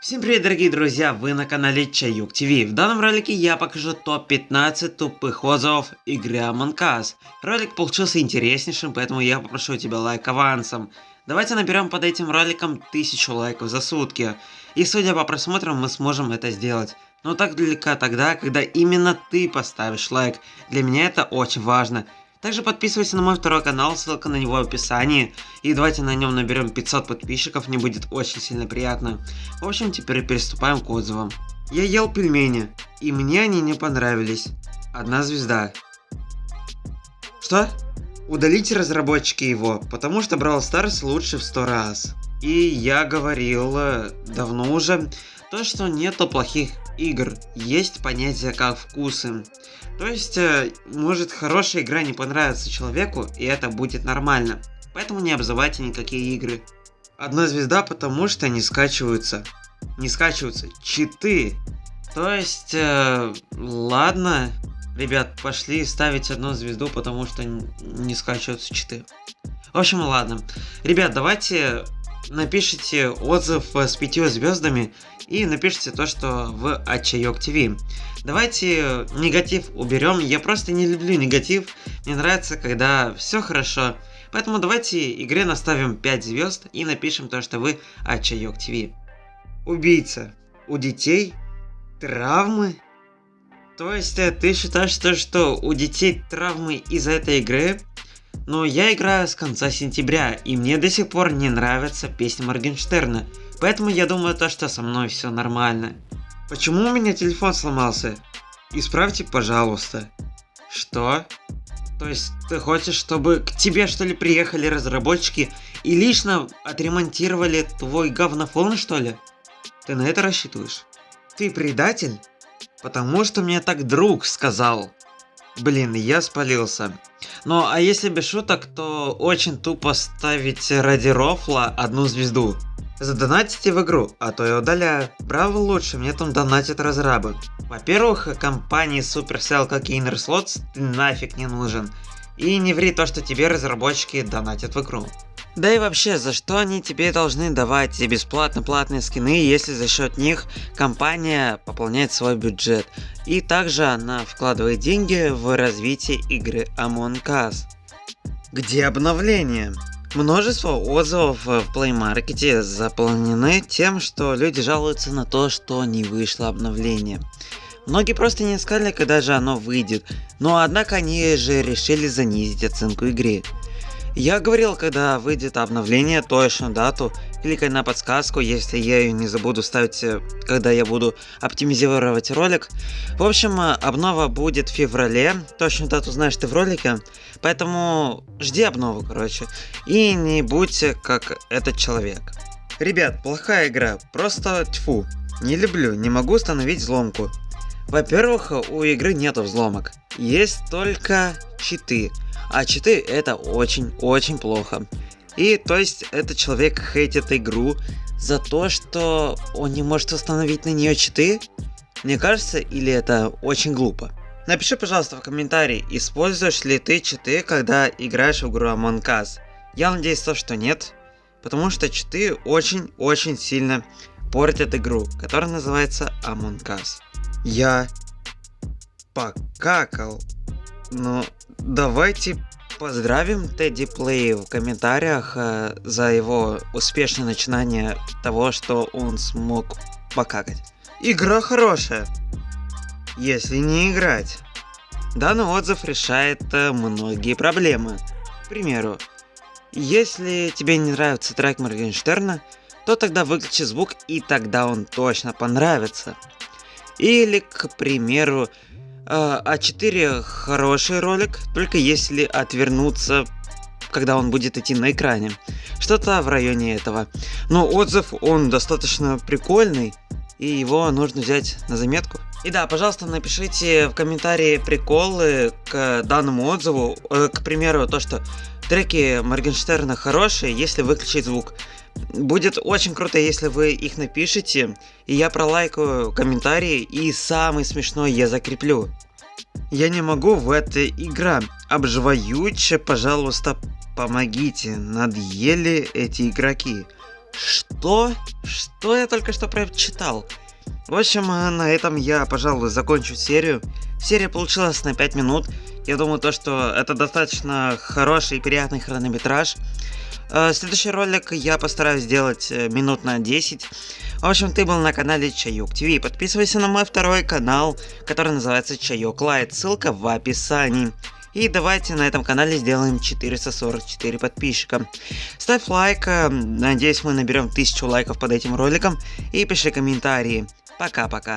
Всем привет, дорогие друзья, вы на канале Чаюк ТВ. В данном ролике я покажу топ-15 тупых отзывов игры Among Us. Ролик получился интереснейшим, поэтому я попрошу тебя лайк авансом. Давайте наберем под этим роликом 1000 лайков за сутки. И судя по просмотрам, мы сможем это сделать. Но так далеко тогда, когда именно ты поставишь лайк. Для меня это очень важно. Также подписывайся на мой второй канал, ссылка на него в описании. И давайте на нем наберем 500 подписчиков, мне будет очень сильно приятно. В общем, теперь приступаем к отзывам. Я ел пельмени, и мне они не понравились. Одна звезда. Что? Удалите разработчики его, потому что Brawl Stars лучше в 100 раз. И я говорил э, давно уже, то что нету плохих игр, есть понятие как вкусы. То есть, э, может хорошая игра не понравится человеку, и это будет нормально. Поэтому не обзывайте никакие игры. Одна звезда, потому что не скачиваются. Не скачиваются. Читы. То есть, э, ладно. Ребят, пошли ставить одну звезду, потому что не скачиваются читы. В общем, ладно. Ребят, давайте напишите отзыв с пятью звездами и напишите то, что в Ачайок ТВ. Давайте негатив уберем. Я просто не люблю негатив. Мне нравится, когда все хорошо. Поэтому давайте игре наставим 5 звезд и напишем то, что вы Ачайок ТВ. Убийца. У детей травмы? То есть э, ты считаешь то, что у детей травмы из-за этой игры? Но я играю с конца сентября, и мне до сих пор не нравится песня Моргенштерна. Поэтому я думаю то, что со мной все нормально. Почему у меня телефон сломался? Исправьте, пожалуйста. Что? То есть ты хочешь, чтобы к тебе что ли приехали разработчики и лично отремонтировали твой говнофон что ли? Ты на это рассчитываешь? Ты предатель? Потому что мне так друг сказал. Блин, я спалился. Ну, а если без шуток, то очень тупо ставить ради рофла одну звезду. Задонатите в игру, а то я удаляю. Браво лучше, мне там донатят разрабы. Во-первых, компании Supercell как и Inner ты нафиг не нужен. И не ври то, что тебе разработчики донатят в игру. Да и вообще, за что они тебе должны давать бесплатно платные скины, если за счет них компания пополняет свой бюджет. И также она вкладывает деньги в развитие игры Among Us. Где обновление? Множество отзывов в Play Market заполнены тем, что люди жалуются на то, что не вышло обновление. Многие просто не искали, когда же оно выйдет, но однако они же решили занизить оценку игры. Я говорил, когда выйдет обновление, точную дату, кликай на подсказку, если я ее не забуду ставить, э, когда я буду оптимизировать ролик. В общем, э, обнова будет в феврале, точную дату знаешь ты в ролике, поэтому жди обнову, короче, и не будь как этот человек. Ребят, плохая игра, просто тьфу, не люблю, не могу установить взломку. Во-первых, у игры нету взломок, есть только читы. А читы это очень-очень плохо. И то есть этот человек хейтит игру за то, что он не может установить на нее читы? Мне кажется, или это очень глупо? Напиши, пожалуйста, в комментарии, используешь ли ты читы, когда играешь в игру Among Us. Я надеюсь, то, что нет, потому что читы очень-очень сильно портят игру, которая называется Among Us. Я покакал, но Давайте поздравим Тедди Плей в комментариях э, за его успешное начинание того, что он смог покакать. Игра хорошая, если не играть. Данный отзыв решает э, многие проблемы. К примеру, если тебе не нравится трек Моргенштерна, то тогда выключи звук и тогда он точно понравится. Или, к примеру, а4 хороший ролик, только если отвернуться, когда он будет идти на экране. Что-то в районе этого. Но отзыв, он достаточно прикольный, и его нужно взять на заметку. И да, пожалуйста, напишите в комментарии приколы к данному отзыву. Э, к примеру, то, что треки Моргенштерна хорошие, если выключить звук. Будет очень круто, если вы их напишите, и я пролайкаю комментарии, и самый смешной я закреплю. Я не могу в этой игра. Обживаюче, пожалуйста, помогите. Надъели эти игроки. Что? Что я только что прочитал? В общем, э, на этом я, пожалуй, закончу серию. Серия получилась на 5 минут. Я думаю, то, что это достаточно хороший и приятный хронометраж. Э, Следующий ролик я постараюсь сделать э, минут на 10. В общем, ты был на канале Чаюк ТВ. Подписывайся на мой второй канал, который называется Чаюк Лайт. Ссылка в описании. И давайте на этом канале сделаем 444 подписчика. Ставь лайк, э, надеюсь мы наберем 1000 лайков под этим роликом. И пиши комментарии. Пока-пока.